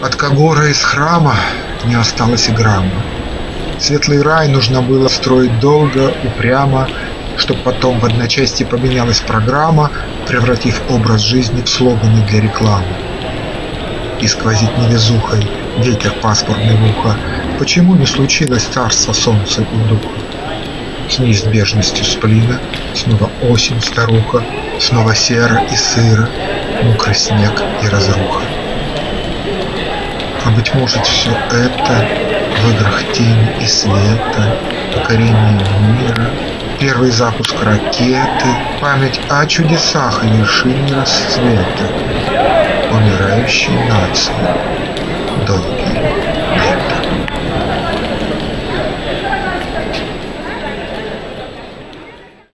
От Кагора из храма не осталось и грамма. Светлый рай нужно было строить долго, упрямо, Чтоб потом в одночасье поменялась программа, Превратив образ жизни в слоганы для рекламы. И сквозит невезухой ветер паспортный в ухо, Почему не случилось царство солнца и духа? С неизбежностью сплина Снова осень старуха, Снова серо и сыро, Мокрый снег и разруха. Быть может все это В играх тени и света, Покорение мира, Первый запуск ракеты, Память о чудесах и вершине расцвета, Умирающей нации долгий